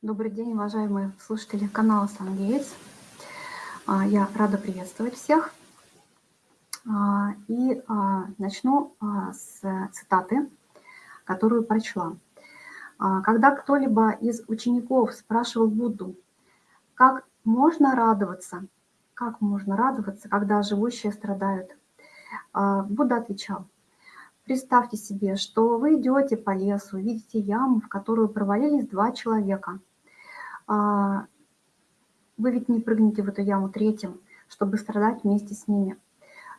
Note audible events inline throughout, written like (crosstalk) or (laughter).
Добрый день, уважаемые слушатели канала «Сангейтс». А, я рада приветствовать всех. А, и а, начну с цитаты, которую прочла. Когда кто-либо из учеников спрашивал Будду, как можно радоваться, как можно радоваться, когда живущие страдают, Будда отвечал, представьте себе, что вы идете по лесу, видите яму, в которую провалились два человека – вы ведь не прыгнете в эту яму третьим, чтобы страдать вместе с ними.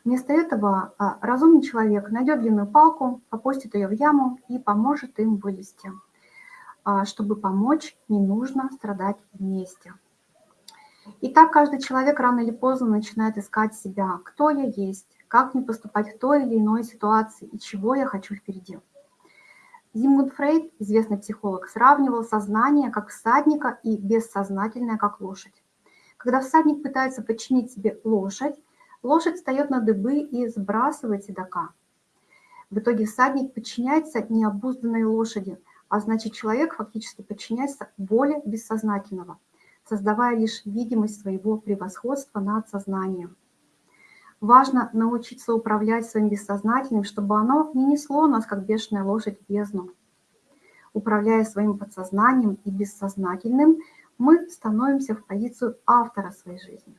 Вместо этого а, разумный человек найдет длинную палку, опустит ее в яму и поможет им вылезти. А, чтобы помочь, не нужно страдать вместе. И так каждый человек рано или поздно начинает искать себя, кто я есть, как мне поступать в той или иной ситуации и чего я хочу впереди. Зигмунд Фрейд, известный психолог, сравнивал сознание как всадника и бессознательное как лошадь. Когда всадник пытается подчинить себе лошадь, лошадь встает на дыбы и сбрасывает седока. В итоге всадник подчиняется необузданной лошади, а значит человек фактически подчиняется воле бессознательного, создавая лишь видимость своего превосходства над сознанием. Важно научиться управлять своим бессознательным, чтобы оно не несло нас, как бешеная лошадь, в бездну. Управляя своим подсознанием и бессознательным, мы становимся в позицию автора своей жизни.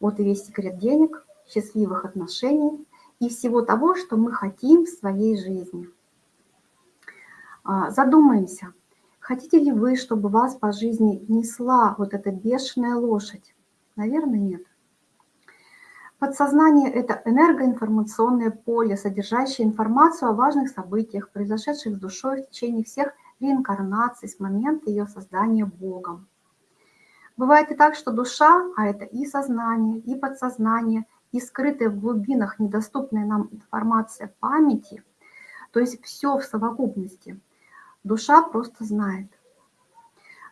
Вот и весь секрет денег, счастливых отношений и всего того, что мы хотим в своей жизни. А, задумаемся, хотите ли вы, чтобы вас по жизни несла вот эта бешеная лошадь? Наверное, нет. Подсознание – это энергоинформационное поле, содержащее информацию о важных событиях, произошедших с душой в течение всех реинкарнаций с момента ее создания Богом. Бывает и так, что душа, а это и сознание, и подсознание, и скрытая в глубинах недоступная нам информация памяти, то есть все в совокупности, душа просто знает.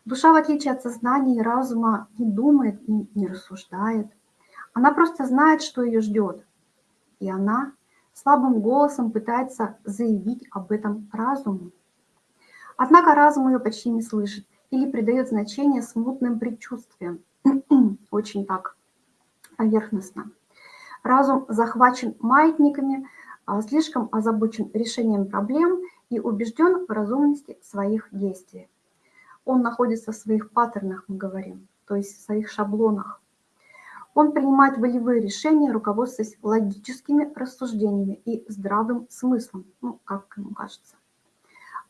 Душа, в отличие от сознания и разума, не думает и не рассуждает. Она просто знает, что ее ждет. И она слабым голосом пытается заявить об этом разуму. Однако разум ее почти не слышит или придает значение смутным предчувствиям. (clears throat) Очень так поверхностно. Разум захвачен маятниками, а слишком озабочен решением проблем и убежден в разумности своих действий. Он находится в своих паттернах, мы говорим, то есть в своих шаблонах. Он принимает волевые решения, руководствуясь логическими рассуждениями и здравым смыслом, ну, как ему кажется.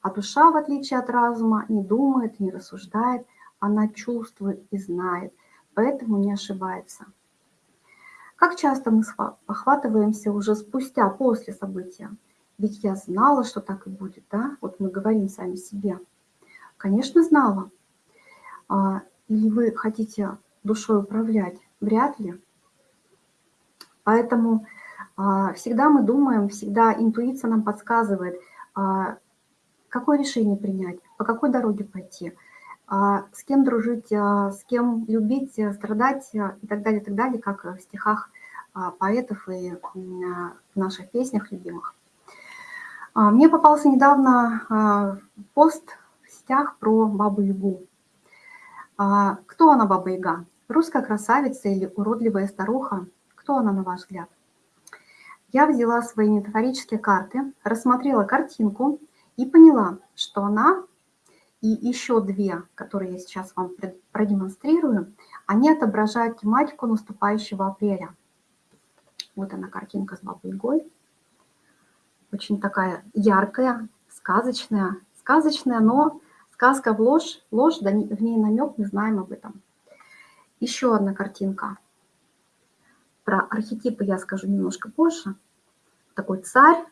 А душа, в отличие от разума, не думает, не рассуждает, она чувствует и знает, поэтому не ошибается. Как часто мы охватываемся уже спустя, после события? Ведь я знала, что так и будет, да? Вот мы говорим сами себе. Конечно, знала. А, или вы хотите душой управлять? Вряд ли. Поэтому а, всегда мы думаем, всегда интуиция нам подсказывает, а, какое решение принять, по какой дороге пойти, а, с кем дружить, с кем любить, страдать и так далее, и так далее, как в стихах поэтов и в наших песнях любимых. Мне попался недавно пост в сетях про Бабу-Ягу. Кто она, Баба-Яга? Русская красавица или уродливая старуха? Кто она, на ваш взгляд? Я взяла свои метафорические карты, рассмотрела картинку и поняла, что она и еще две, которые я сейчас вам продемонстрирую, они отображают тематику наступающего апреля. Вот она картинка с бабой Игой. Очень такая яркая, сказочная. Сказочная, но сказка в ложь, ложь, в ней намек, мы знаем об этом. Еще одна картинка. Про архетипы я скажу немножко позже. Такой царь,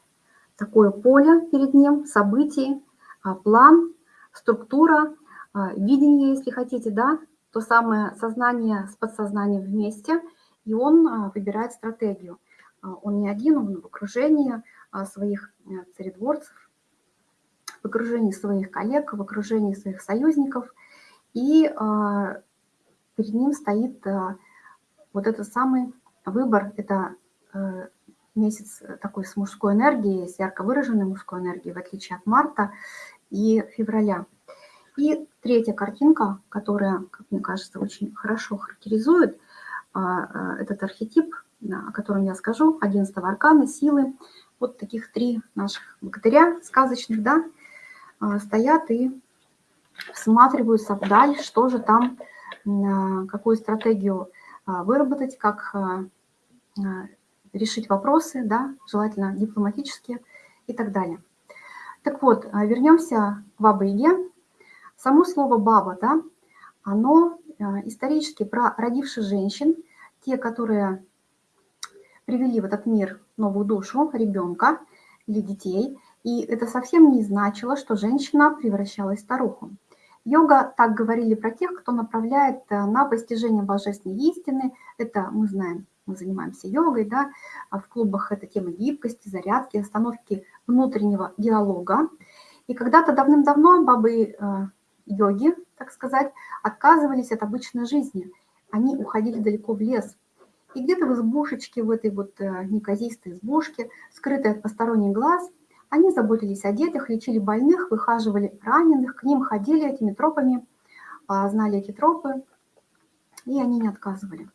такое поле перед ним, события, а, план, структура, а, видение, если хотите, да, то самое сознание с подсознанием вместе, и он а, выбирает стратегию. Он не один, он в окружении своих царедворцев, в окружении своих коллег, в окружении своих союзников. И перед ним стоит э, вот этот самый выбор, это э, месяц такой с мужской энергией, с ярко выраженной мужской энергией, в отличие от марта и февраля. И третья картинка, которая, как мне кажется, очень хорошо характеризует а, этот архетип, о котором я скажу, 11 аркана, силы. Вот таких три наших богатыря сказочных, да, стоят и всматриваются вдаль, что же там, какую стратегию выработать, как решить вопросы, да, желательно дипломатические и так далее. Так вот, а, вернемся к Бабе-Яге. Само слово «баба», да, оно а, исторически про родивших женщин, те, которые привели в этот мир новую душу, ребенка или детей, и это совсем не значило, что женщина превращалась в старуху. Йога так говорили про тех, кто направляет э, на постижение божественной истины. Это мы знаем мы занимаемся йогой, да, а в клубах это тема гибкости, зарядки, остановки внутреннего диалога. И когда-то давным-давно бабы э, так сказать, отказывались от обычной жизни. Они уходили далеко в лес. И где-то в избушечке, в этой вот э, неказистой избушке, скрытой от посторонних глаз, они заботились о детях, лечили больных, выхаживали раненых, к ним ходили этими тропами, э, знали эти тропы, и они не отказывали.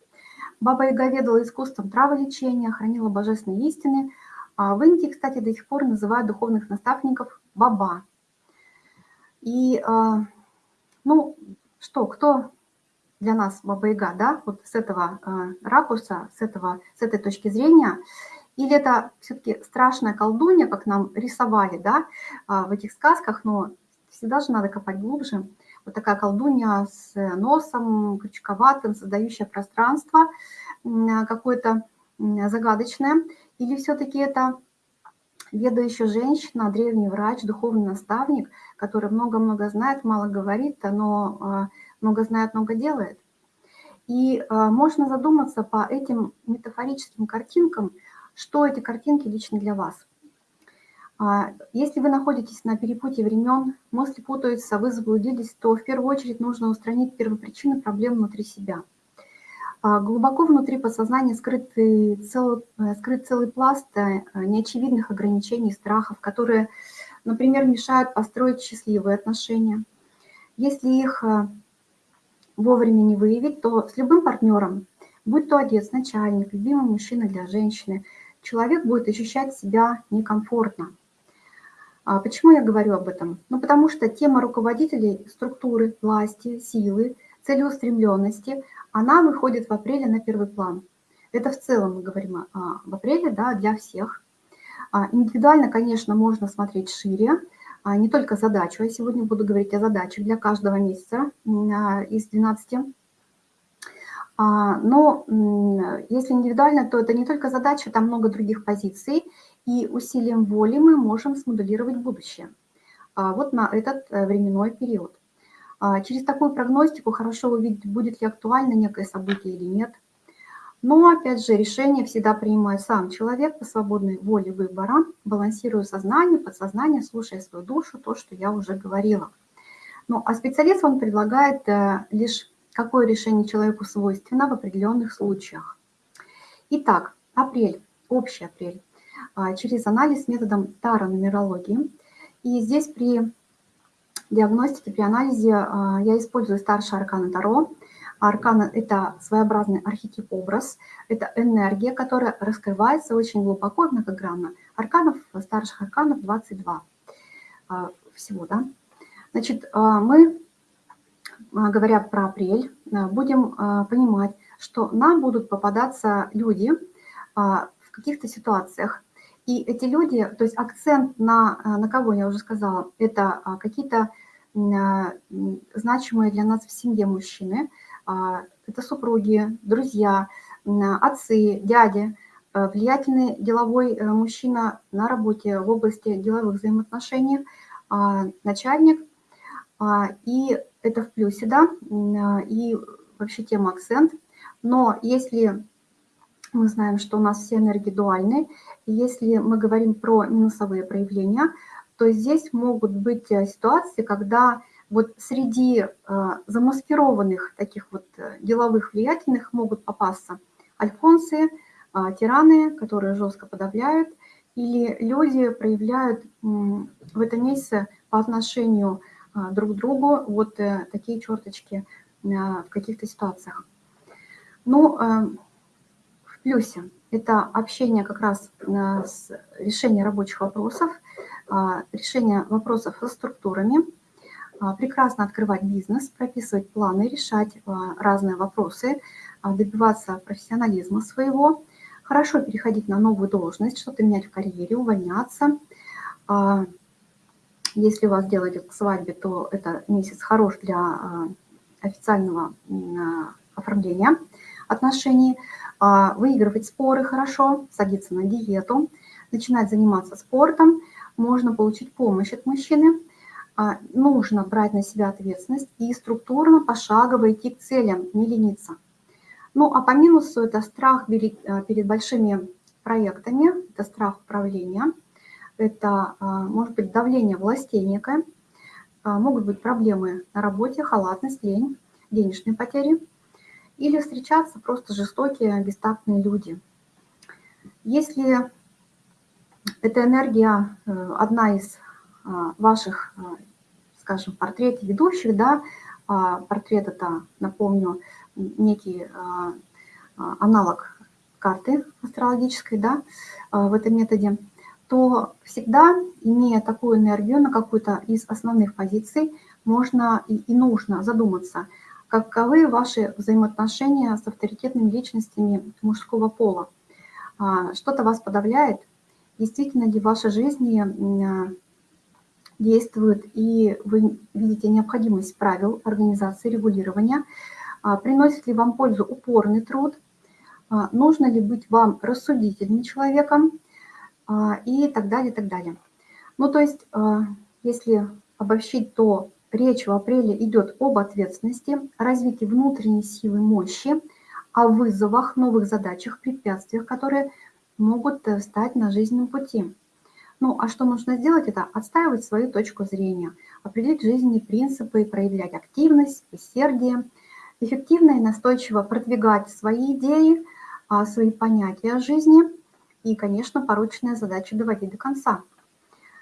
Баба Яга ведала искусством траволечения, хранила божественные истины. А в Индии, кстати, до сих пор называют духовных наставников баба. И, а, ну, что, кто для нас Баба Яга, да, вот с этого а, ракурса, с, этого, с этой точки зрения, или это все-таки страшная колдунья, как нам рисовали, да, в этих сказках, но всегда же надо копать глубже – вот такая колдунья с носом крючковатым, создающая пространство какое-то загадочное, или все-таки это ведающая женщина, древний врач, духовный наставник, который много-много знает, мало говорит, но а, много знает, много делает. И а, можно задуматься по этим метафорическим картинкам, что эти картинки лично для вас – а, если вы находитесь на перепутье времен, мысли путаются, вы заблудились, то в первую очередь нужно устранить первопричины проблем внутри себя. А, глубоко внутри подсознания скрытый целый, э, скрыт целый пласт э, неочевидных ограничений, страхов, которые, например, мешают построить счастливые отношения. Если их э, вовремя не выявить, то с любым партнером, будь то отец, начальник, любимый мужчина для женщины, человек будет ощущать себя некомфортно. А почему я говорю об этом? Ну, потому что тема руководителей структуры, власти, силы, целеустремленности, она выходит в апреле на первый план. Это в целом мы говорим а, в апреле, да, для всех. А, индивидуально, конечно, можно смотреть шире, не только задачу. Я сегодня буду говорить о задачах для каждого месяца из 12. А, но если индивидуально, то это не только задача, там много других позиций и усилием воли мы можем смоделировать будущее. А, вот на этот э, временной период. А, через такую прогностику хорошо увидеть, будет ли актуально некое событие или нет. Но, опять же, решение всегда принимает сам человек по свободной воле выбора, балансируя сознание, подсознание, слушая свою душу, то, что я уже говорила. Ну, а специалист, он предлагает э, лишь какое решение человеку свойственно в определенных случаях. Итак, апрель, общий апрель. А, через анализ методом таро-нумерологии. И здесь при диагностике, при анализе а, я использую старший аркан Таро. Аркан – это своеобразный архетип-образ, это энергия, которая раскрывается очень глубоко многогранно. Арканов, старших арканов 22 а, всего, да. Значит, мы, говоря про апрель, будем понимать, что нам будут попадаться люди в каких-то ситуациях, и эти люди, то есть акцент на, на кого я уже сказала, это а, какие-то а, значимые для нас в семье мужчины, а, это супруги, друзья, отцы, дяди, влиятельный деловой э, мужчина на работе в области деловых взаимоотношений, начальник, и это в плюсе, да, и вообще тема акцент. Но если мы знаем, что у нас все энергии дуальны. Если мы говорим про минусовые проявления, то здесь могут быть э, ситуации, когда вот среди э, замаскированных таких вот э, деловых влиятельных могут попасться альфонсы, тираны, которые жестко подавляют, или люди проявляют в этом месяце по отношению друг другу вот такие черточки в каких-то ситуациях. Ну, в плюсе это общение как раз с решение рабочих вопросов, решение вопросов со структурами, прекрасно открывать бизнес, прописывать планы, решать разные вопросы, добиваться профессионализма своего, хорошо переходить на новую должность, что-то менять в карьере, увольняться. А, если у вас дело идет к свадьбе, то это месяц хорош для а, официального оформления отношений. А, выигрывать споры хорошо, садиться на диету, начинать заниматься спортом. Можно получить помощь от мужчины. Нужно брать на себя ответственность и структурно, пошагово идти к целям, не лениться. Ну, а по минусу это страх перед большими проектами, это страх управления, это э, может быть давление властей некое, э, могут быть проблемы на работе, халатность, лень, денежные потери, или встречаться просто жестокие, бестактные люди. Если эта энергия одна из ваших, скажем, портретов ведущих, да, а портрет это, напомню, некий а, а, аналог карты астрологической да, а, в этом методе, то всегда, имея такую энергию на какую-то из основных позиций, можно и, и нужно задуматься, каковы ваши взаимоотношения с авторитетными личностями мужского пола. Что-то вас подавляет? Действительно ли в вашей жизни действует и вы видите необходимость правил организации регулирования, а, приносит ли вам пользу упорный труд, а, нужно ли быть вам рассудительным человеком а, и так далее, и так далее. Ну, то есть, если обобщить, то речь в апреле идет об ответственности, развитии внутренней силы мощи, о вызовах, новых задачах, препятствиях, которые могут э, стать на жизненном пути. Ну, а что нужно сделать? Это отстаивать свою точку зрения, определить жизненные принципы, проявлять активность, усердие, эффективно и настойчиво продвигать свои идеи, а, свои понятия о жизни и, конечно, порученные задачи доводить до конца.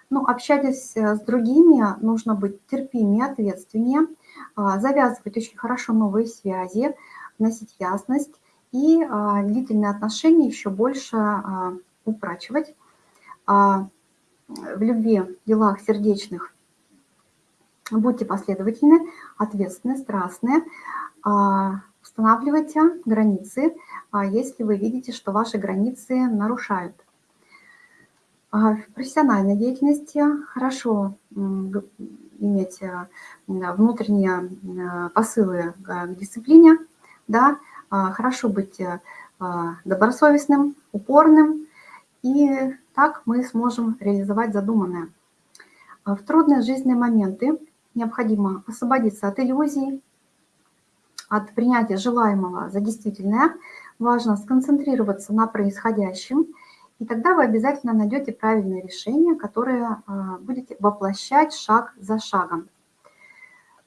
Ну, общаясь э, с другими, нужно быть терпимее, ответственнее, а, завязывать очень хорошо новые связи, вносить ясность и а, длительные отношения еще больше упрачивать. В любви, делах сердечных будьте последовательны, ответственны, страстны, а, устанавливайте границы, а, если вы видите, что ваши границы нарушают. А, в профессиональной деятельности хорошо иметь внутренние посылы к дисциплине, да, хорошо быть добросовестным, упорным, и так мы сможем реализовать задуманное. В трудные жизненные моменты необходимо освободиться от иллюзий, от принятия желаемого за действительное, важно сконцентрироваться на происходящем, и тогда вы обязательно найдете правильное решение, которое а, будете воплощать шаг за шагом.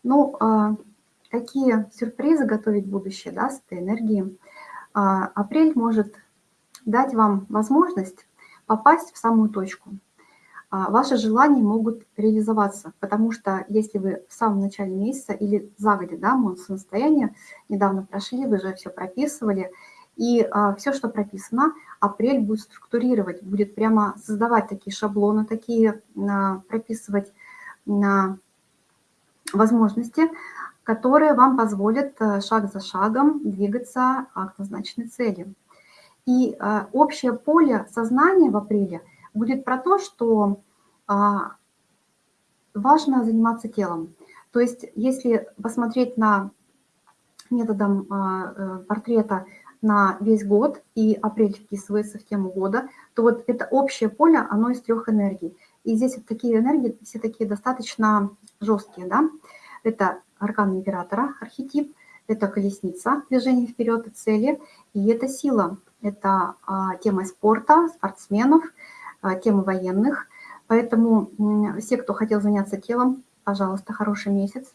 Ну, а, какие сюрпризы готовить будущее да, с этой энергией? А, апрель может дать вам возможность попасть в самую точку – а, ваши желания могут реализоваться, потому что если вы в самом начале месяца или загодя, да, состояние недавно прошли, вы же все прописывали, и а, все, что прописано, апрель будет структурировать, будет прямо создавать такие шаблоны, такие а, прописывать на возможности, которые вам позволят а, шаг за шагом двигаться к назначенной цели. И а, общее поле сознания в апреле – будет про то, что а, важно заниматься телом. То есть если посмотреть на методом а, э, портрета на весь год, и апрель вписывается в тему года, то вот это общее поле, оно из трех энергий. И здесь вот такие энергии, все такие достаточно жесткие, да. Это аркан императора, архетип, это колесница, движение вперед и цели, и это сила, это а, тема спорта, спортсменов, а, темы военных. Поэтому все, кто хотел заняться телом, пожалуйста, хороший месяц.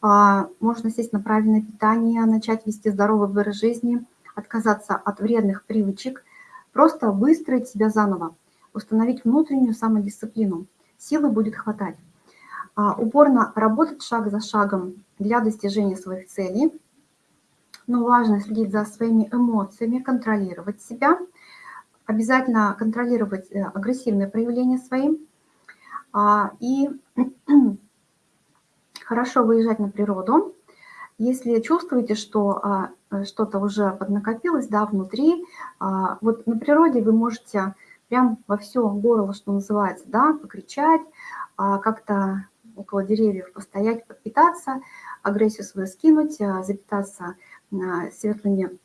А, можно сесть на правильное питание, начать вести здоровый образ жизни, отказаться от вредных привычек, просто выстроить себя заново, установить внутреннюю самодисциплину. Силы будет хватать. упорно работать шаг за шагом для достижения своих целей, но важно следить за своими эмоциями, контролировать себя, обязательно контролировать э, агрессивные проявления свои и (clears throat) хорошо выезжать на природу. Если чувствуете, что а, что-то уже поднакопилось да, внутри, а, вот на природе вы можете прям во все горло, что называется, да, покричать, а, как-то около деревьев постоять, подпитаться, агрессию свою скинуть, запитаться светлыми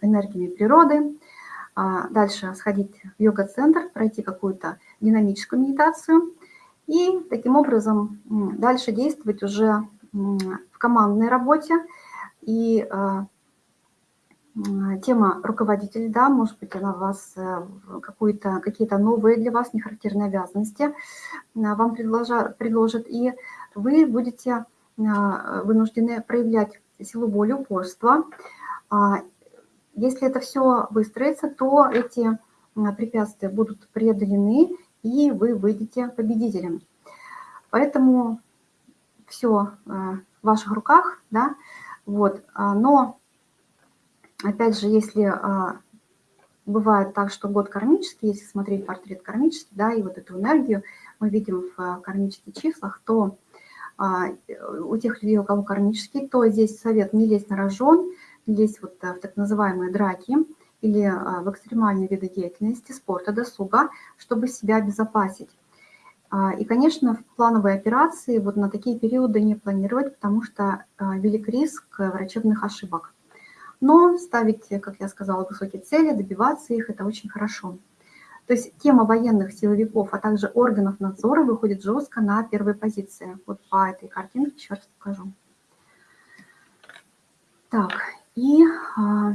энергиями природы, дальше сходить в йога-центр, пройти какую-то динамическую медитацию и таким образом дальше действовать уже в командной работе. И э, тема руководитель, да, может быть, она вас э, какие-то новые для вас нехарактерные обязанности э, вам предложа, предложит, и вы будете вынуждены проявлять силу воли, упорство. А если это все выстроится, то эти препятствия будут преодолены, и вы выйдете победителем. Поэтому все э, в ваших руках, да, вот, а, но, опять же, если а, бывает так, что год кармический, если смотреть портрет кармический, да, и вот эту энергию мы видим в кармических числах, то а, у тех людей, у кого кармический, то здесь совет не лезть на рожон, лезть вот э, в так называемые драки или в экстремальные виды деятельности, спорта, досуга, чтобы себя обезопасить. А, и, конечно, в плановой операции вот на такие периоды не планировать, потому что а, велик риск врачебных ошибок. Но ставить, как я сказала, высокие цели, добиваться их – это очень хорошо. То есть тема военных силовиков, а также органов надзора выходит жестко на первой позиции. Вот по этой картинке еще раз покажу. Так, и, а,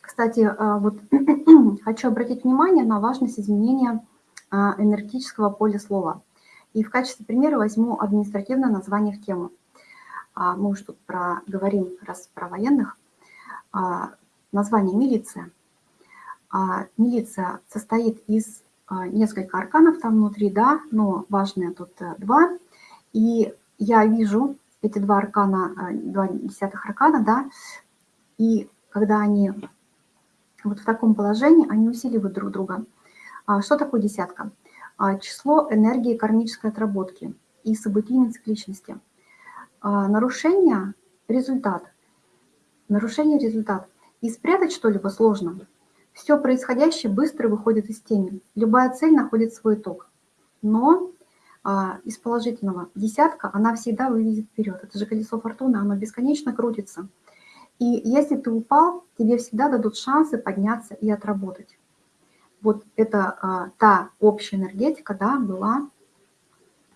кстати, вот (clears throat) хочу обратить внимание на важность изменения а, энергетического поля слова. И в качестве примера возьму административное название в тему. А, мы уж тут про, говорим раз про военных. А, название милиция. Милиция состоит из нескольких арканов там внутри, да, но важные тут э, два. И я вижу эти два аркана, два десятых аркана, да, и когда они вот в таком положении, они усиливают друг друга. А что такое десятка? А, число энергии кармической отработки и событийной цикличности. А, нарушение – результат. Нарушение – результат. И спрятать что-либо сложно. Все происходящее быстро выходит из тени. Любая цель находит свой итог. Но из положительного десятка она всегда выведет вперед. Это же колесо фортуны, оно бесконечно крутится. И если ты упал, тебе всегда дадут шансы подняться и отработать вот это а, та общая энергетика, да, была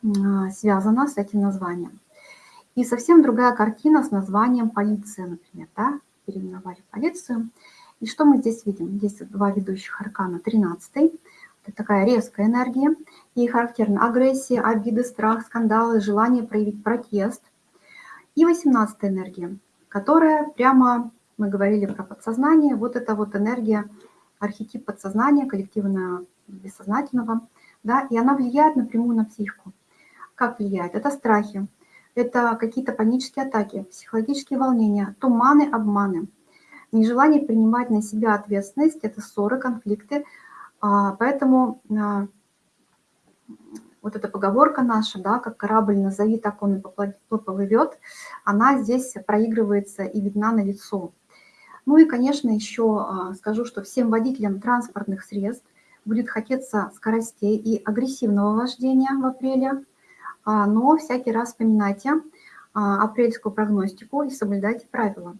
а, связана с этим названием. И совсем другая картина с названием полиция, например, да, переименовали полицию. И что мы здесь видим? Здесь два ведущих аркана, 13 это такая резкая энергия, ей характерна агрессия, обиды, страх, скандалы, желание проявить протест. И 18 энергия, которая прямо, мы говорили про подсознание, вот эта вот энергия архетип подсознания, коллективного бессознательного, да, и она влияет напрямую на психику. Как влияет? Это страхи, это какие-то панические атаки, психологические волнения, туманы, обманы, нежелание принимать на себя ответственность, это ссоры, конфликты. А, поэтому а, вот эта поговорка наша, да, как корабль назови, так он и поплывет, она здесь проигрывается и видна на лицо. Ну и, конечно, еще а, скажу, что всем водителям транспортных средств будет хотеться скоростей и агрессивного вождения в апреле, но всякий раз вспоминайте апрельскую прогностику и соблюдайте правила.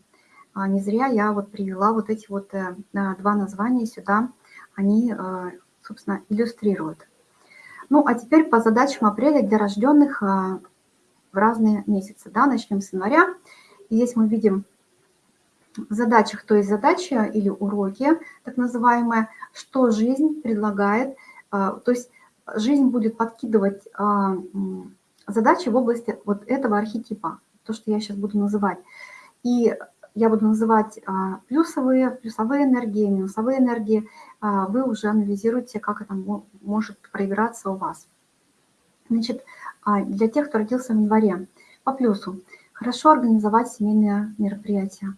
Не зря я вот привела вот эти вот э, два названия сюда, они, э, собственно, иллюстрируют. Ну, а теперь по задачам апреля для рожденных в разные месяцы. Да, начнем с января. И здесь мы видим в задачах, то есть задача или уроки, так называемые, что жизнь предлагает, а, то есть жизнь будет подкидывать задачи в области вот этого архетипа, то, что я сейчас буду называть. И я буду называть а, плюсовые, плюсовые энергии, минусовые энергии. Вы уже анализируете, как это может проиграться у вас. Значит, А для тех, кто родился в январе, по плюсу, хорошо организовать семейные мероприятия.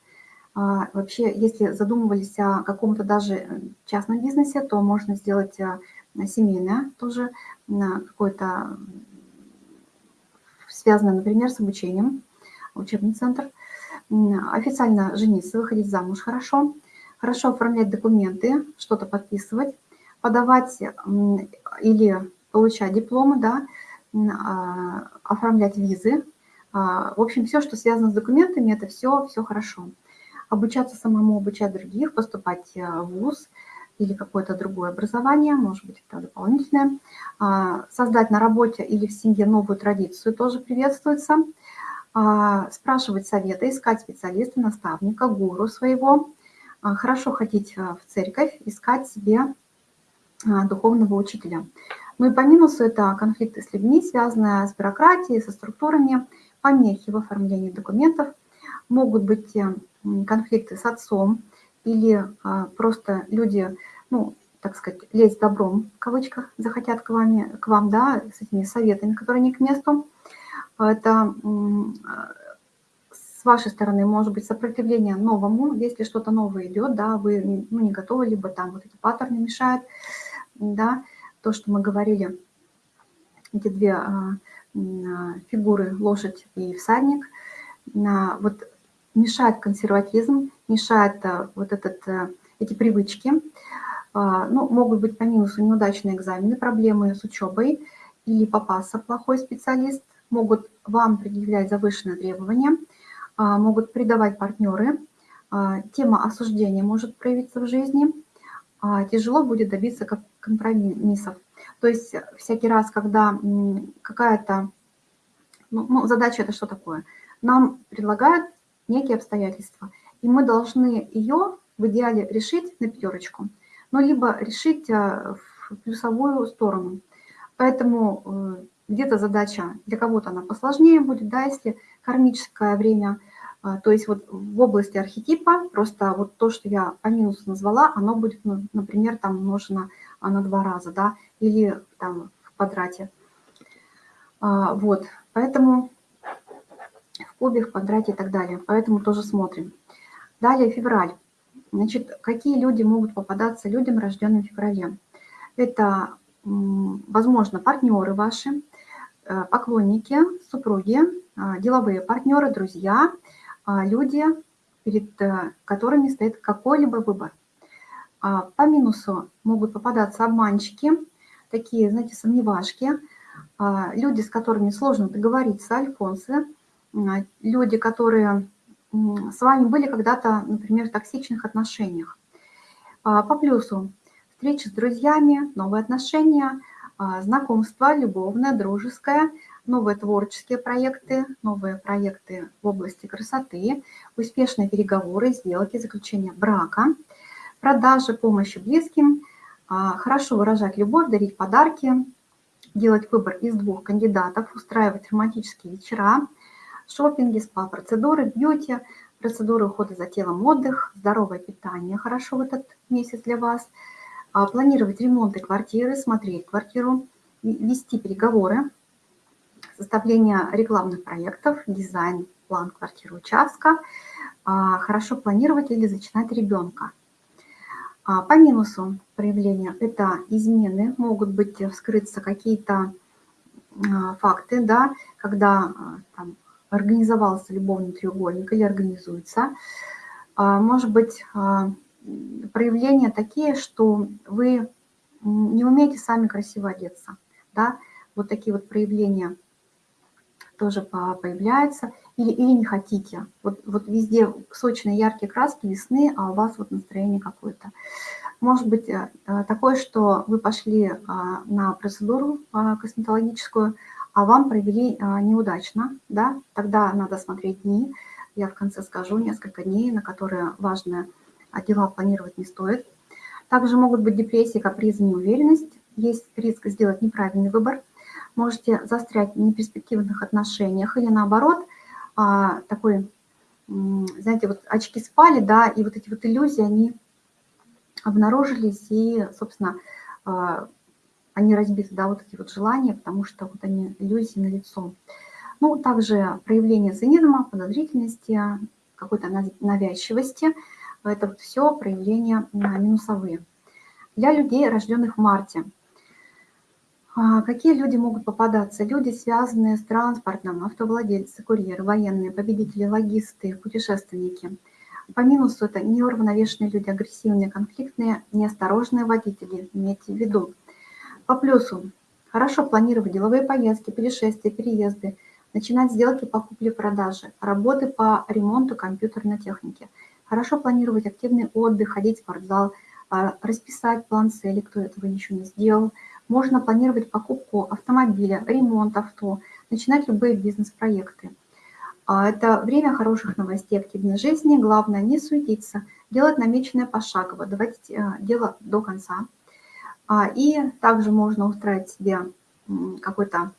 А, вообще, если задумывались о каком-то даже э, частном бизнесе, то можно сделать семейное тоже, какое-то связанное, например, с обучением, учебный центр. Официально жениться, выходить замуж хорошо. Хорошо оформлять документы, что-то подписывать, подавать или получать дипломы, да, а, оформлять визы. А, в общем, все, что связано с документами, это все, все хорошо обучаться самому, обучать других, поступать э, в ВУЗ или какое-то другое образование, может быть, это дополнительное. А, создать на работе или в семье новую традицию тоже приветствуется. А, спрашивать советы, искать специалиста, наставника, гуру своего. А, хорошо ходить э, в церковь, искать себе духовного учителя. Ну и по минусу это конфликты с людьми, связанные с бюрократией, со структурами, помехи в оформлении документов. Могут быть э, конфликты с отцом или а, просто люди, ну, так сказать, лезть добром, в кавычках, захотят к, вами, к вам, да, с этими советами, которые не к месту. Это с вашей стороны может быть сопротивление новому, если что-то новое идет, да, вы ну, не готовы, либо там вот эти паттерны мешают, да, то, что мы говорили, эти две а, фигуры, лошадь и всадник, вот мешает консерватизм, мешает э, вот этот, эти привычки. А, ну, могут быть по минусу неудачные экзамены, проблемы с учебой или попался плохой специалист, могут вам предъявлять завышенные требования, а, могут предавать партнеры, а, тема осуждения может проявиться в жизни, тяжело будет добиться компромиссов. То есть всякий раз, когда какая-то, ну, ну, задача это что такое? Нам предлагают некие обстоятельства. И мы должны ее в идеале решить на пятерочку, но либо решить в плюсовую сторону. Поэтому э, где-то задача для кого-то она посложнее будет, да, если кармическое время, э, то есть вот в области архетипа, просто вот то, что я по минусу назвала, оно будет, ну, например, там умножено на два раза, да, или там в квадрате. А, вот, поэтому в кубе, в квадрате и так далее. Поэтому тоже смотрим. Далее февраль. Значит, какие люди могут попадаться людям, рожденным в феврале? Это, возможно, партнеры ваши, поклонники, супруги, э, деловые партнеры, друзья, э, люди, перед которыми стоит какой-либо выбор. А по минусу могут попадаться обманщики, такие, знаете, сомневашки, люди, с которыми сложно договориться, альфонсы, а, люди, которые с вами были когда-то, например, в токсичных отношениях. А, по плюсу встречи с друзьями, новые отношения, а, знакомство любовное, дружеское, новые творческие проекты, новые проекты в области красоты, успешные переговоры, сделки, заключение брака, продажи, помощи близким, хорошо выражать любовь, дарить подарки, делать выбор из двух кандидатов, устраивать романтические вечера, шопинги, спа-процедуры, бьюти, процедуры ухода за телом, отдых, здоровое питание хорошо в этот месяц для вас, а, планировать ремонты квартиры, смотреть квартиру, вести переговоры, составление рекламных проектов, дизайн, план квартиры, участка, а, хорошо планировать или зачинать ребенка. А, по минусу проявления это измены, могут быть вскрыться какие-то факты, да, когда там, организовался любовный треугольник или организуется. А, может быть, а, проявления такие, что вы не умеете сами красиво одеться. Да? Вот такие вот проявления тоже появляются. Или, или не хотите. Вот, вот везде сочные яркие краски весны, а у вас вот настроение какое-то. Может быть э, такое, что вы пошли а, на процедуру косметологическую, а вам провели а, неудачно, да, тогда надо смотреть дни. Я в конце скажу несколько дней, на которые важные дела планировать не стоит. Также могут быть депрессии, капризы, неуверенность. Есть риск сделать неправильный выбор. Можете застрять в неперспективных отношениях или наоборот, а, такой, знаете, вот очки спали, да, и вот эти вот иллюзии, они обнаружились и, собственно, а, они разбиты, да, вот эти вот желания, потому что вот они иллюзии на лицо. Ну, также проявление цинизма, подозрительности, какой-то навязчивости. Это вот все проявления минусовые. Для людей, рожденных в марте. А, какие люди могут попадаться? Люди, связанные с транспортом, автовладельцы, курьеры, военные, победители, логисты, путешественники. По минусу это неуравновешенные люди, агрессивные, конфликтные, неосторожные водители, имейте в виду. По плюсу хорошо планировать деловые поездки, путешествия, переезды, начинать сделки по купле-продаже, работы по ремонту компьютерной техники. Хорошо планировать активный отдых, ходить в спортзал, а, расписать план цели, кто этого еще не сделал. Можно планировать покупку автомобиля, ремонт авто, начинать любые бизнес-проекты. А, это время хороших новостей, активной жизни. Главное не суетиться, делать намеченное пошагово, доводить э, дело до конца. А, и также можно устраивать себе какой-то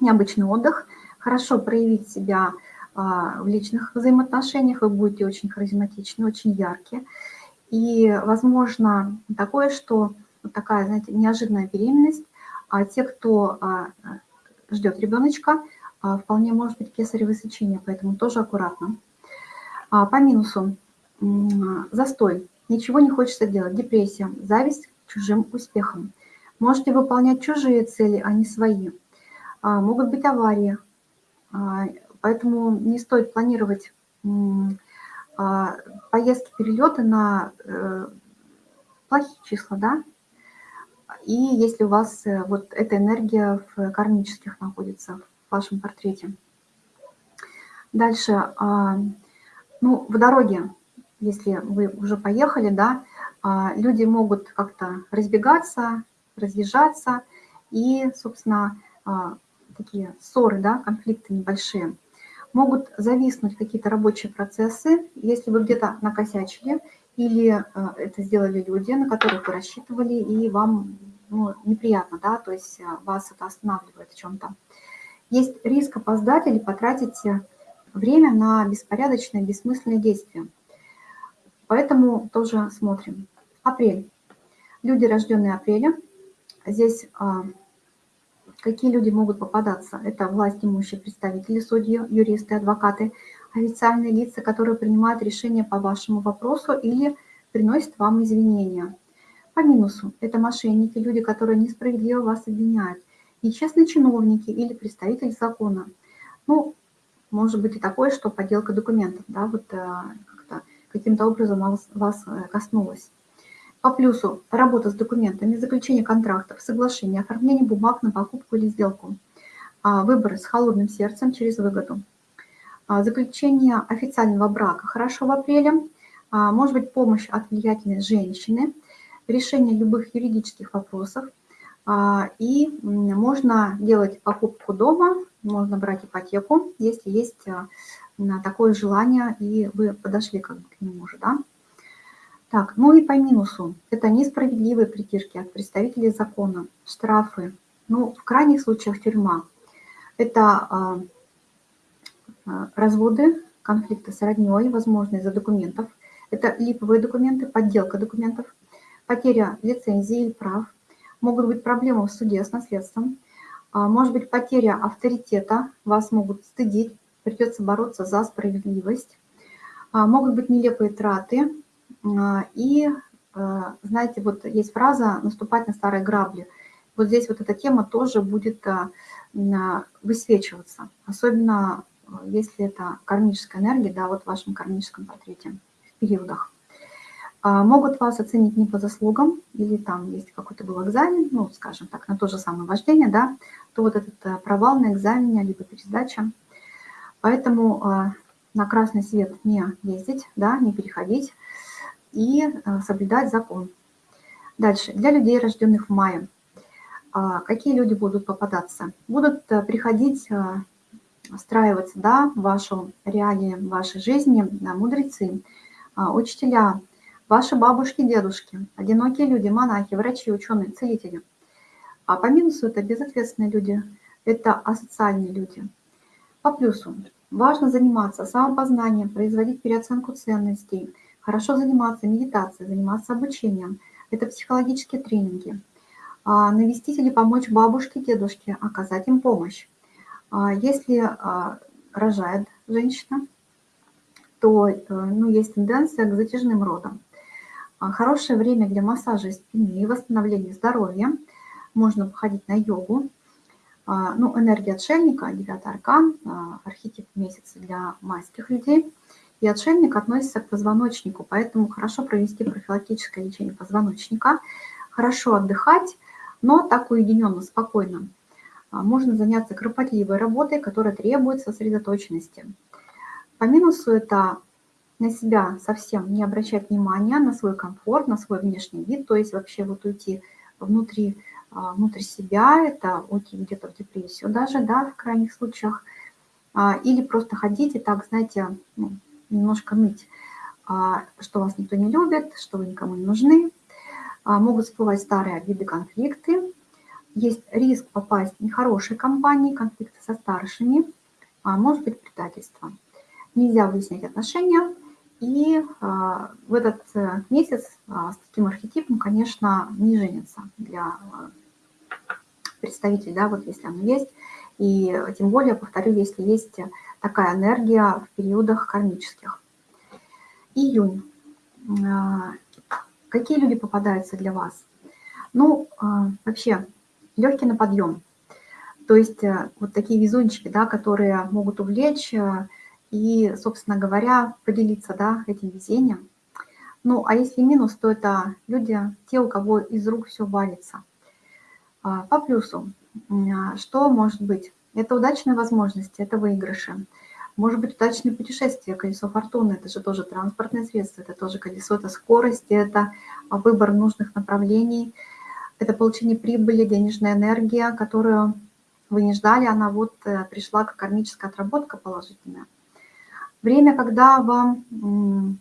необычный отдых, хорошо проявить себя в личных взаимоотношениях, вы будете очень харизматичны, очень яркие. И, возможно, такое, что такая, знаете, неожиданная беременность, а те, кто а, ждет ребеночка, вполне может быть кесарево сечение, поэтому тоже аккуратно. По минусу застой, ничего не хочется делать, депрессия, зависть чужим успехом. Можете выполнять чужие цели, а не свои. А, могут быть аварии, а, поэтому не стоит планировать а, поездки, перелеты на э, плохие числа, да, и если у вас э, вот эта энергия в кармических находится в вашем портрете. Дальше, ну, в дороге, если вы уже поехали, да, а, люди могут как-то разбегаться, разъезжаться, и, собственно, а, такие ссоры, да, конфликты небольшие. Могут зависнуть какие-то рабочие процессы, если вы где-то накосячили, или а, это сделали люди, на которых вы рассчитывали, и вам ну, неприятно, да, то есть вас это останавливает в чем-то. Есть риск опоздать или потратить время на беспорядочные, бессмысленные действия. Поэтому тоже смотрим. Апрель. Люди, рожденные апреля. Здесь а, какие люди могут попадаться? Это власть имущие представители, судьи, юристы, адвокаты, официальные лица, которые принимают решения по вашему вопросу или приносят вам извинения. По минусу – это мошенники, люди, которые несправедливо вас обвиняют, нечестные чиновники или представители закона. Ну, может быть и такое, что подделка документов, да, вот э, каким-то образом вас, вас э, коснулась. По плюсу работа с документами, заключение контрактов, соглашение, оформление бумаг на покупку или сделку, а, выбор с холодным сердцем через выгоду, а, заключение официального брака хорошо в апреле, а, может быть помощь от влиятельной женщины, решение любых юридических вопросов, и можно делать покупку дома, можно брать ипотеку, если есть такое желание, и вы подошли как к нему уже, да. Так, ну и по минусу. Это несправедливые притирки от представителей закона, штрафы, ну, в крайних случаях тюрьма. Это а, разводы, конфликты с родней, возможно, из-за документов. Это липовые документы, подделка документов, потеря лицензии или прав. Могут быть проблемы в суде с наследством. А, может быть потеря авторитета, вас могут стыдить, придется бороться за справедливость. Могут быть нелепые траты, и, а, знаете, вот есть фраза «наступать на старые грабли». Вот здесь вот эта тема тоже будет а, высвечиваться, особенно если это кармическая энергия, да, вот в вашем кармическом портрете в периодах. Могут вас оценить не по заслугам, или там есть какой-то был экзамен, ну, скажем так, на то же самое вождение, да, то вот этот провал на экзамене, либо пересдача. Поэтому на красный свет не ездить, да, не переходить, и э, соблюдать закон. Дальше. Для людей, рожденных в мае. А, какие люди будут попадаться? Будут э, приходить, э, встраиваться да, в вашу реалии, в вашей жизни мудрецы, а, учителя, ваши бабушки, дедушки, одинокие люди, монахи, врачи, ученые, целители. А по минусу это безответственные люди, это асоциальные люди. По плюсу важно заниматься самопознанием, производить переоценку ценностей – Хорошо заниматься медитацией, заниматься обучением. Это психологические тренинги. а, навестить или помочь бабушке, дедушке, оказать им помощь. А, если а, рожает женщина, то э, ну, есть тенденция к затяжным родам. Хорошее время для массажа спины и восстановления здоровья. Можно походить на йогу. Ну, энергия отшельника, девятый аркан, архетип месяца для майских людей. И отшельник относится к позвоночнику, поэтому хорошо провести профилактическое лечение позвоночника, хорошо отдыхать, но так уединенно, спокойно. А, можно заняться кропотливой работой, которая требует сосредоточенности. По минусу это на себя совсем не обращать внимания, на свой комфорт, на свой внешний вид, то есть вообще вот уйти внутри, а, внутрь себя, это уйти где-то в депрессию даже, да, в крайних случаях, а, или просто ходить и так, знаете, ну, немножко ныть, что вас никто не любит, что вы никому не нужны, а, могут всплывать старые обиды, конфликты. Есть риск попасть в нехорошие компании, конфликты со старшими, а может быть предательство. Нельзя выяснять отношения. И а, в этот э, месяц с таким архетипом, конечно, не женится для представителей, да, вот если оно есть. И тем более, повторю, если есть такая энергия в периодах кармических. Июнь. Какие люди попадаются для вас? Ну, а, вообще, легкий на подъем. То есть э, вот такие везунчики, да, которые могут увлечь э, и, собственно говоря, поделиться да, этим везением. Ну, а если минус, то это люди, те, у кого из рук все валится. А, по плюсу, а, что может быть? Это удачные возможности, это выигрыши. Может быть, удачное путешествие, колесо фортуны, это же тоже транспортное средство, это тоже колесо, это скорость, это выбор нужных направлений, это получение прибыли, денежная энергия, которую вы не ждали, она вот э, пришла как кармическая отработка положительная. Время, когда вам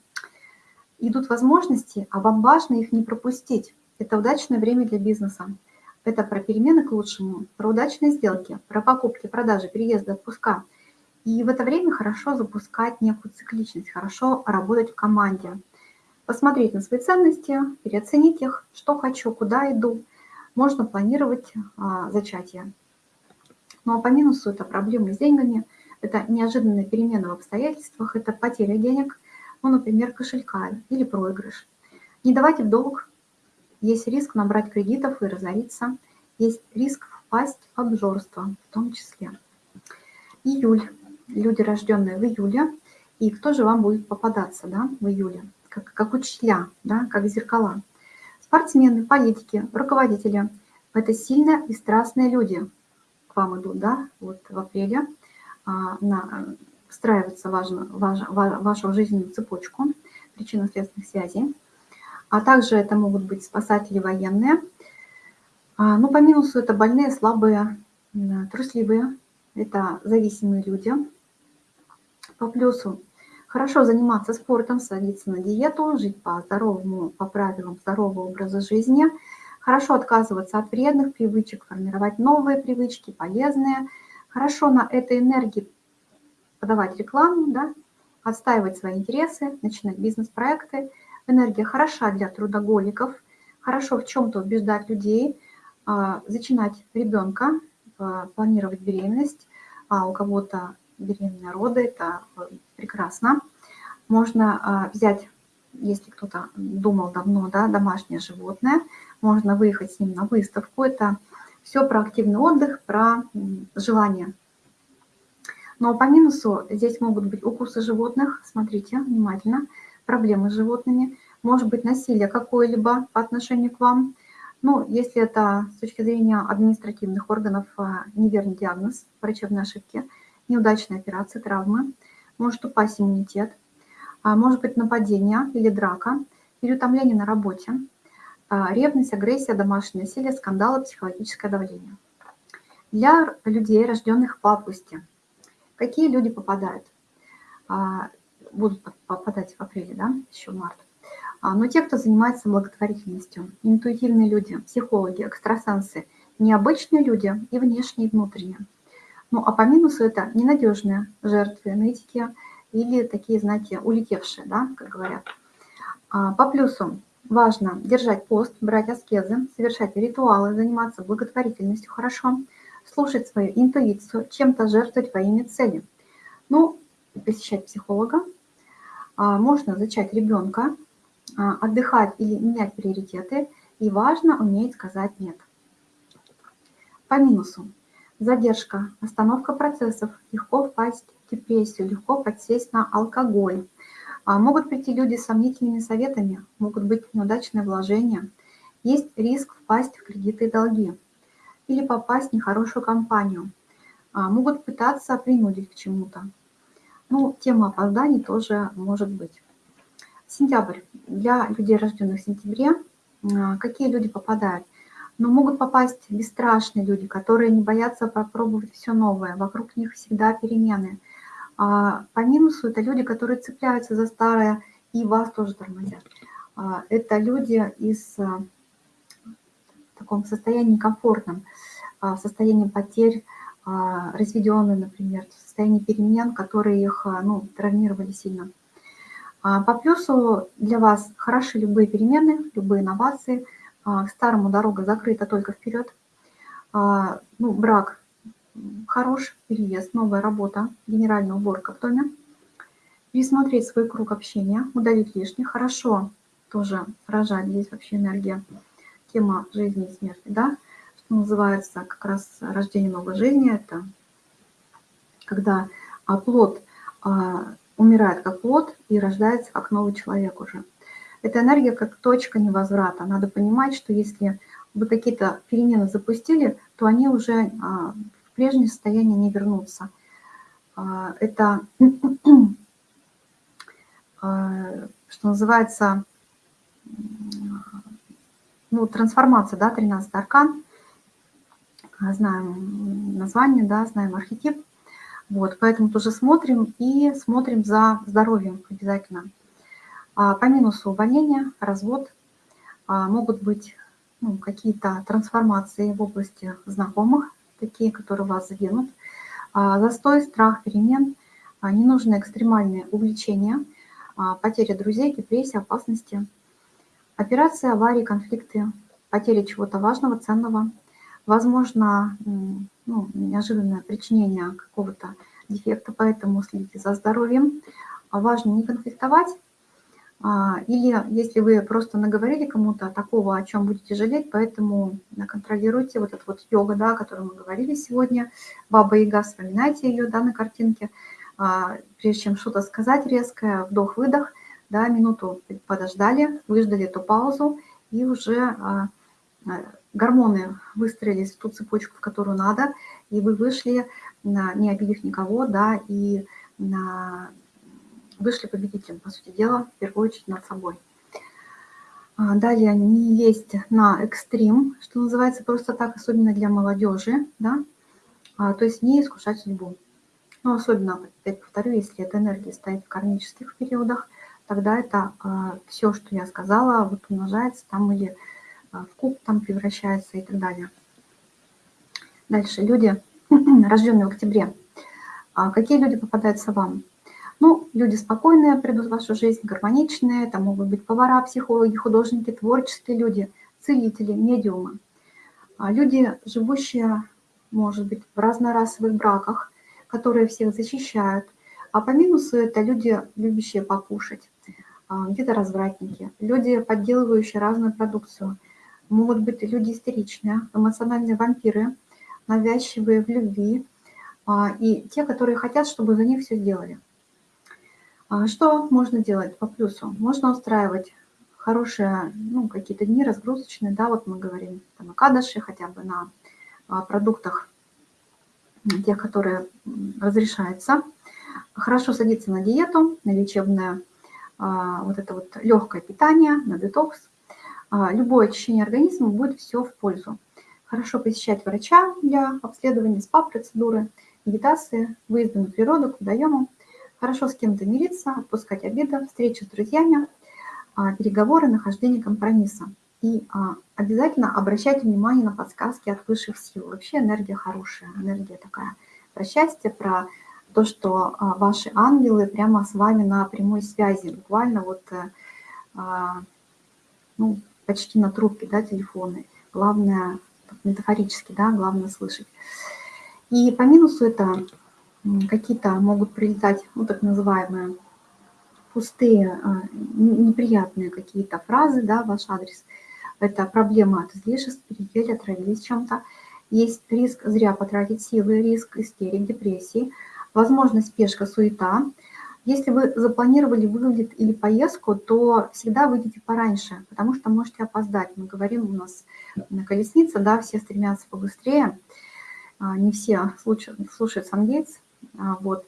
идут возможности, а вам важно их не пропустить. Это удачное время для бизнеса. Это про перемены к лучшему, про удачные сделки, про покупки, продажи, переезды, отпуска – и в это время хорошо запускать некую цикличность, хорошо работать в команде. Посмотреть на свои ценности, переоценить их, что хочу, куда иду. Можно планировать а, зачатие. Ну а по минусу это проблемы с деньгами, это неожиданные перемены в обстоятельствах, это потеря денег, ну, например, кошелька или проигрыш. Не давайте в долг, есть риск набрать кредитов и разориться, есть риск впасть в обжорство в том числе. Июль люди, рожденные в июле, и кто же вам будет попадаться да, в июле, как, как учителя, да, как зеркала. Спортсмены, политики, руководители – это сильные и страстные люди к вам идут, да, вот в апреле, а, на, встраиваться важно, важ, вашу жизненную цепочку причинно-следственных связей. А также это могут быть спасатели военные. А, ну, по минусу это больные, слабые, трусливые, это зависимые люди, по плюсу хорошо заниматься спортом, садиться на диету, жить по здоровому, по правилам здорового образа жизни, хорошо отказываться от вредных привычек, формировать новые привычки, полезные, хорошо на этой энергии подавать рекламу, да, отстаивать свои интересы, начинать бизнес-проекты. Энергия хороша для трудоголиков, хорошо в чем-то убеждать людей, а, зачинать ребенка, а, планировать беременность, а у кого-то беременные роды, это э, прекрасно. Можно а, взять, если кто-то думал давно, да, домашнее животное, можно выехать с ним на выставку. Это все про активный отдых, про желание. Но по минусу здесь могут быть укусы животных, смотрите внимательно, проблемы с животными, может быть насилие какое-либо по отношению к вам. Ну, если это с точки зрения административных органов а, неверный диагноз, врачебной ошибки – неудачная операция, травмы, может упасть иммунитет, а, может быть нападение или драка, переутомление на работе, а, ревность, агрессия, домашнее насилие, скандалы, психологическое давление. Для людей, рожденных по августе, какие люди попадают? А, будут попадать в апреле, да, еще март. Но те, кто занимается благотворительностью, интуитивные люди, психологи, экстрасенсы, необычные люди и внешние, и внутренние – ну, а по минусу это ненадежные жертвы нытики или такие, знаете, улетевшие, да, как говорят. А по плюсу важно держать пост, брать аскезы, совершать ритуалы, заниматься благотворительностью хорошо, слушать свою интуицию, чем-то жертвовать во имя цели. Ну, посещать психолога, а, можно зачать ребенка, а, отдыхать или менять приоритеты, и важно уметь сказать «нет». По минусу. Задержка, остановка процессов, легко впасть в депрессию, легко подсесть на алкоголь. А могут прийти люди с сомнительными советами, могут быть неудачные вложения. Есть риск впасть в кредиты и долги или попасть в нехорошую компанию. А могут пытаться принудить к чему-то. Ну, тема опозданий тоже может быть. Сентябрь. Для людей, рожденных в сентябре, а, какие люди попадают? Но могут попасть бесстрашные люди, которые не боятся попробовать все новое. Вокруг них всегда перемены. А по минусу это люди, которые цепляются за старое и вас тоже тормозят. А, это люди из а, в таком состоянии комфортном, в состоянии потерь, разведенные, например, в состоянии перемен, которые их ну, травмировали сильно. По плюсу для вас хороши любые перемены, любые инновации – а, к старому дорога закрыта только вперед. А, ну, брак хорош, переезд, новая работа, генеральная уборка в доме. Пересмотреть свой круг общения, удалить лишнее. Хорошо тоже рожать, здесь вообще энергия, тема жизни и смерти, да, называется как раз рождение новой жизни, это когда плод а, умирает как плод и рождается как новый человек уже. Это энергия как точка невозврата. Надо понимать, что если вы какие-то перемены запустили, то они уже а, в прежнее состояние не вернутся. А, это, а, что называется, ну, трансформация, да, 13 аркан. Знаем название, да, знаем архетип. Вот, поэтому тоже смотрим и смотрим за здоровьем обязательно. А по минусу увольнения, развод, а, могут быть ну, какие-то трансформации в области знакомых, такие, которые вас заденут, а, застой, страх перемен, ненужные экстремальные увлечения, потеря друзей, депрессия, опасности, операции, аварии, конфликты, потеря чего-то важного, ценного, возможно, ну, неожиданное причинение какого-то дефекта, поэтому следите за здоровьем. Важно не конфликтовать, а, или если вы просто наговорили кому-то такого, о чем будете жалеть, поэтому контролируйте вот эту вот йога, да, о которой мы говорили сегодня, Баба Яга, вспоминайте ее да, на картинке, а, прежде чем что-то сказать резкое, вдох-выдох, да, минуту подождали, выждали эту паузу, и уже а, гормоны выстроились в ту цепочку, в которую надо, и вы вышли, не обидев никого, да, и вышли победителем, по сути дела, в первую очередь над собой. А, далее не есть на экстрим, что называется просто так, особенно для молодежи, да, а, то есть не искушать судьбу. Но особенно, опять повторю, если эта энергия стоит в кармических периодах, тогда это а, все, что я сказала, вот умножается там или в куб там превращается и так далее. Дальше, люди, (clears throat) рожденные в октябре. Какие люди попадаются вам? Ну, люди спокойные придут в вашу жизнь, гармоничные, это могут быть повара, психологи, художники, творческие люди, целители, медиумы. А люди, живущие, может быть, в разнорасовых браках, которые всех защищают. А по минусу это люди, любящие покушать, а, где-то развратники, люди, подделывающие разную продукцию. Могут быть люди истеричные, эмоциональные вампиры, навязчивые в любви, а, и те, которые хотят, чтобы за них все сделали. А что можно делать по плюсу? Можно устраивать хорошие, ну, какие-то дни разгрузочные, да, вот мы говорим там о кадаше, хотя бы на а, продуктах, тех, которые разрешаются. Хорошо садиться на диету, на лечебное, вот это вот легкое питание, на детокс. Любое очищение организма будет все в пользу. Хорошо посещать врача для обследования, СПА-процедуры, медитации, выезды на природу, к водоему – Хорошо с кем-то мириться, отпускать обиды, встречи с друзьями, а, переговоры, нахождение компромисса. И а, обязательно обращайте внимание на подсказки от высших сил. Вообще энергия хорошая, энергия такая про счастье, про то, что а, ваши ангелы прямо с вами на прямой связи. Буквально вот э, ну, почти на трубке, да, телефоны. Главное, метафорически, да, главное слышать. И по минусу это какие-то могут прилетать, ну, так называемые пустые, а, неприятные какие-то фразы, да, ваш адрес. Это проблема от излишеств, переели, отравились чем-то. Есть риск зря потратить силы, риск истерик, депрессии, возможность спешка, суета. Если вы запланировали вылет или поездку, то всегда выйдите пораньше, потому что можете опоздать. Мы говорим, у нас на колеснице, да, все стремятся побыстрее, а, не все слушают, Сангейтс, а, вот.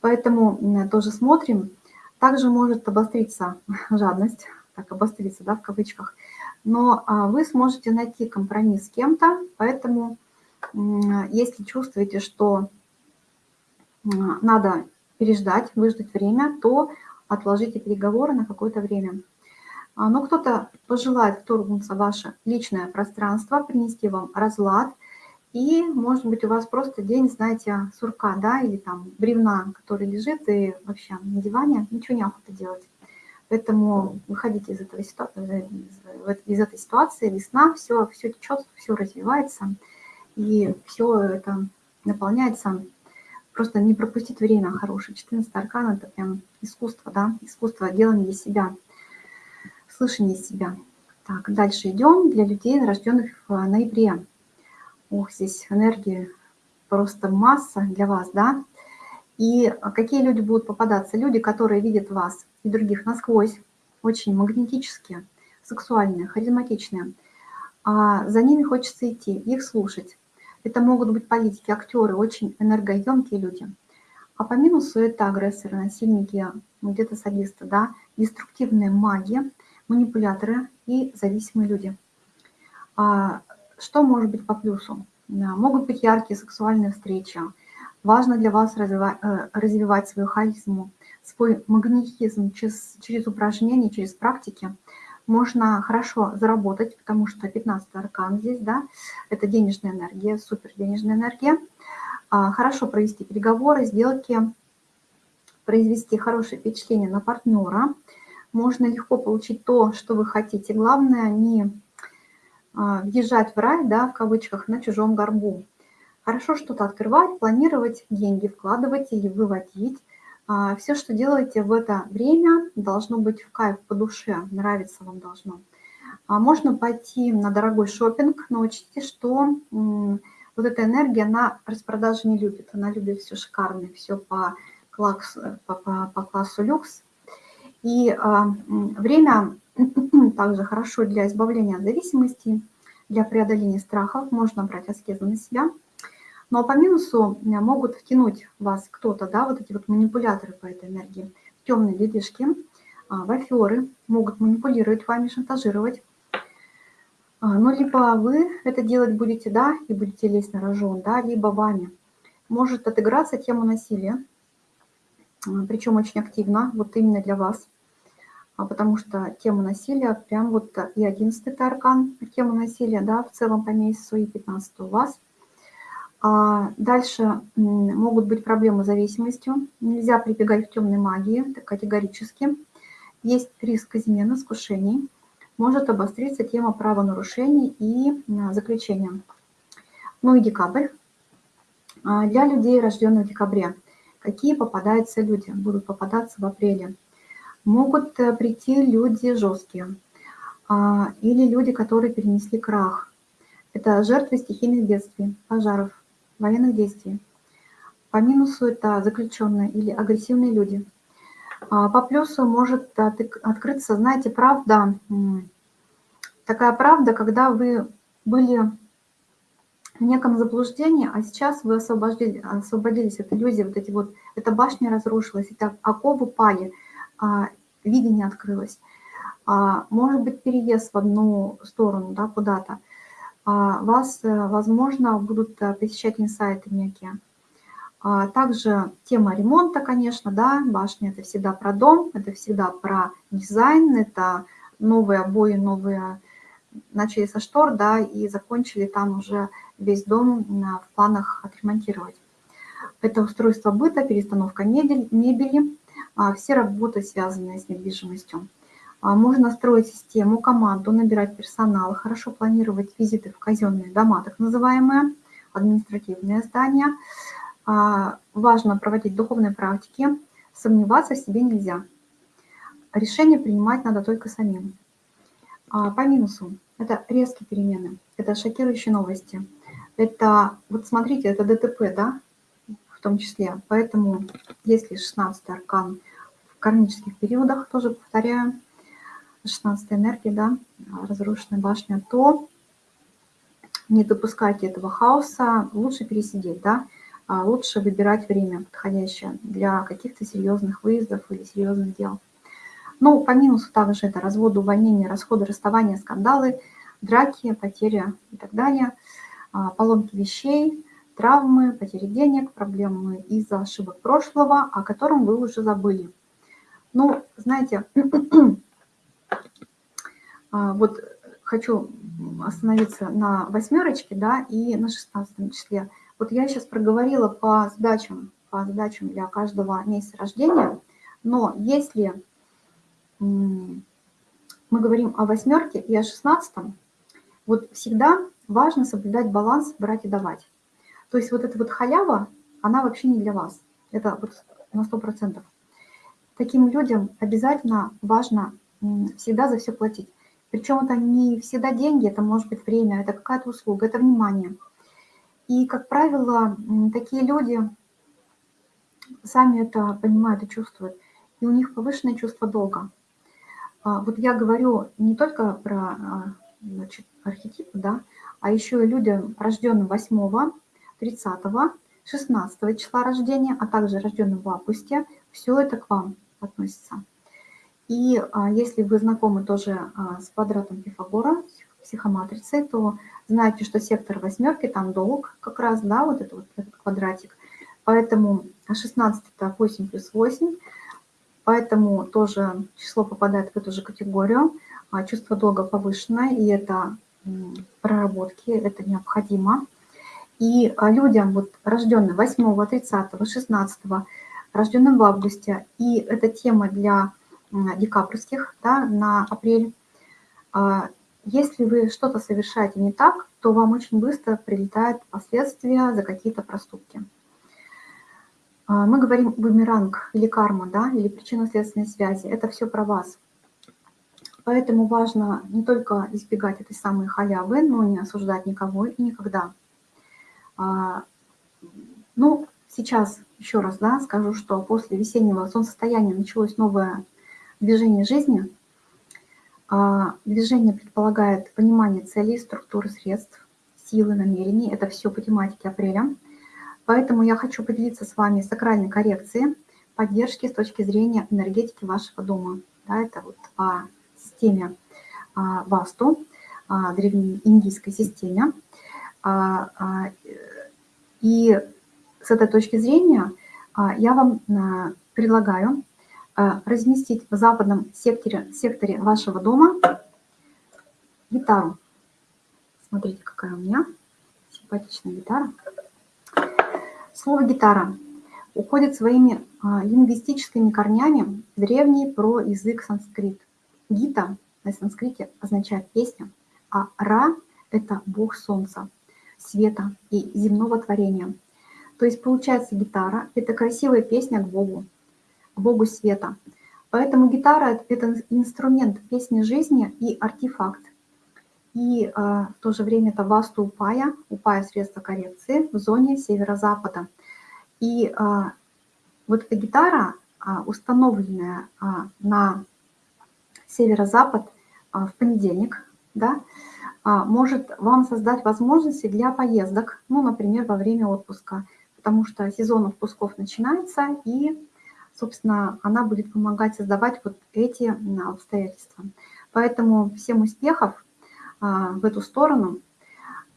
Поэтому тоже смотрим. Также может обостриться (laughs) жадность, так, обостриться, да, в кавычках, но а, вы сможете найти компромисс с кем-то, поэтому если чувствуете, что надо переждать, выждать время, то отложите переговоры на какое-то время. А, но кто-то пожелает вторгнуться в ваше личное пространство, принести вам разлад, и, может быть, у вас просто день, знаете, сурка, да, или там бревна, который лежит, и вообще на диване ничего не охота делать. Поэтому выходите из, этого, из этой ситуации, весна, все, все течет, все развивается, и все это наполняется. Просто не пропустить время хорошее. 14 аркан – это прям искусство, да, искусство делания себя, слышания себя. Так, дальше идем для людей, рожденных в ноябре. Ох, здесь энергии просто масса для вас, да. И какие люди будут попадаться? Люди, которые видят вас и других насквозь, очень магнетические, сексуальные, харизматичные. А за ними хочется идти, их слушать. Это могут быть политики, актеры, очень энергоемкие люди. А по минусу это агрессоры, насильники, ну, где-то садисты, да, деструктивные маги, манипуляторы и зависимые люди. А что может быть по плюсу? Могут быть яркие сексуальные встречи. Важно для вас развивать, э, развивать свою харизму, свой магнетизм через, через упражнения, через практики. Можно хорошо заработать, потому что 15 аркан здесь, да, это денежная энергия, супер денежная энергия. А, хорошо провести переговоры, сделки, произвести хорошее впечатление на партнера. Можно легко получить то, что вы хотите. Главное не а, въезжать в рай, да, в кавычках, на чужом горбу. Хорошо что-то открывать, планировать, деньги вкладывать или выводить. А, Все, что делаете в это время, должно быть в кайф по душе, нравится вам должно. А можно пойти на дорогой шопинг, но учтите, что вот эта энергия, она распродажи не любит. Она любит все шикарное, все по классу, по, по, по классу люкс. И а, время (clears throat) также хорошо для избавления от зависимости, для преодоления страхов. Можно брать аскезу на себя. Но по минусу могут втянуть вас кто-то, да, вот эти вот манипуляторы по этой энергии, темные детишки, а, в аферы, могут манипулировать вами, шантажировать. А, но либо вы это делать будете, да, и будете лезть на рожон, да, либо вами. Может отыграться тема насилия, а, причем очень активно, вот именно для вас а потому что тема насилия, прям вот и 11 аркан, тема насилия, да, в целом по месяцу, и 15 у вас. А дальше могут быть проблемы с зависимостью. Нельзя прибегать к темной магии категорически. Есть риск измены, искушений. Может обостриться тема правонарушений и заключения. Ну и декабрь. А для людей, рожденных в декабре, какие попадаются люди? Будут попадаться в апреле могут э, прийти люди жесткие а, или люди, которые перенесли крах. Это жертвы стихийных бедствий, пожаров, военных действий. По минусу это заключенные или агрессивные люди. А, по плюсу может открыться, знаете, правда, такая правда, когда вы были в неком заблуждении, а сейчас вы освободились, освободились от иллюзии, вот эти вот, эта башня разрушилась, это оковы пали, а, видение открылось. А, может быть, переезд в одну сторону, да, куда-то. А, вас, э, возможно, будут э, посещать инсайты некие. Также тема ремонта, конечно, да, башня – это всегда про дом, это всегда про дизайн, это новые обои, новые начали со штор, да, и закончили там уже весь дом в планах отремонтировать. Это устройство быта, перестановка мебели, а все работы, связанные с недвижимостью. А, можно строить систему, команду, набирать персонал, хорошо планировать визиты в казенные дома, так называемые, административные здания. А, важно проводить духовные практики, сомневаться в себе нельзя. Решение принимать надо только самим. А, по минусу – это резкие перемены, это шокирующие новости. Это, вот смотрите, это ДТП, да, в том числе. Поэтому, если 16 аркан в кармических периодах, тоже повторяю, 16 энергии, да, разрушенная башня, то не допускайте этого хаоса, лучше пересидеть, да, а лучше выбирать время подходящее для каких-то серьезных выездов или серьезных дел. Ну, по минусу также это разводы, увольнения, расходы, расставания, скандалы, драки, потери и так далее, а, поломки вещей, травмы, потери денег, проблемы из-за ошибок прошлого, о котором вы уже забыли. Ну, знаете, А, (clears throat) вот хочу остановиться на восьмерочке, да, и на шестнадцатом числе. Вот я сейчас проговорила по задачам, по задачам для каждого месяца рождения, но если мы говорим о восьмерке и о шестнадцатом, вот всегда важно соблюдать баланс брать и давать. То есть вот эта вот халява, она вообще не для вас. Это вот на сто процентов. Таким людям обязательно важно всегда за все платить. Причем это не всегда деньги, это может быть время, это какая-то услуга, это внимание. И, как правило, такие люди сами это понимают и чувствуют. И у них повышенное чувство долга. А, вот я говорю не только про а, значит, архетипы, да, а еще и люди, рожденные 8, 30, 16 числа рождения, а также рожденные в августе, все это к вам относится. И а, если вы знакомы тоже а, с квадратом Пифагора, психоматрицей, то знаете, что сектор восьмерки, там долг как раз, да, вот это вот этот квадратик. Поэтому 16 это 8 плюс 8, поэтому тоже число попадает в эту же категорию. А, чувство долга повышенное, и это проработки, это необходимо. И людям, вот рожденным 8, 30, 16, рожденным в августе, и эта тема для декабрьских да, на апрель. А, если вы что-то совершаете не так, то вам очень быстро прилетают последствия за какие-то проступки. А, мы говорим бумеранг или карма, да, или причинно-следственной связи. Это все про вас. Поэтому важно не только избегать этой самой халявы, но не осуждать никого и никогда. А, ну, сейчас еще раз да, скажу, что после весеннего солнцестояния началось новое движение жизни. А, движение предполагает понимание целей, структуры средств, силы, намерений. Это все по тематике апреля. Поэтому я хочу поделиться с вами сакральной коррекцией, поддержки с точки зрения энергетики вашего дома. Да, это вот по системе а, Васту, а, древней индийской системе. И с этой точки зрения я вам предлагаю разместить в западном секторе, секторе вашего дома гитару. Смотрите, какая у меня симпатичная гитара. Слово «гитара» уходит своими а, лингвистическими корнями в древний про язык санскрит. Гита на санскрите означает «песня», а Ра – это бог солнца, света и земного творения. То есть получается гитара – это красивая песня к Богу, богу света. Поэтому гитара – это инструмент песни жизни и артефакт. И э, в то же время это васту упая, упая средства коррекции в зоне северо-запада. И э, вот эта гитара, э, установленная э, на северо-запад э, в понедельник, да, э, может вам создать возможности для поездок, ну, например, во время отпуска, потому что сезон отпусков начинается, и собственно, она будет помогать создавать вот эти обстоятельства. Поэтому всем успехов а, в эту сторону.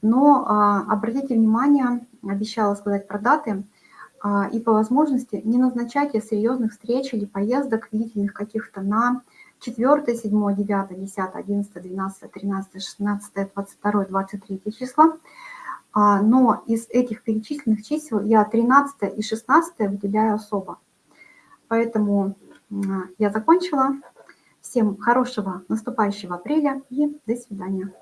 Но а, обратите внимание, обещала сказать про даты, а, и по возможности не назначайте серьезных встреч или поездок длительных каких-то на 4, 7, 9, 10, 11, 12, 13, 16, 22, 23 числа. Но из этих перечисленных чисел я 13 и 16 выделяю особо. Поэтому я закончила. Всем хорошего наступающего апреля и до свидания.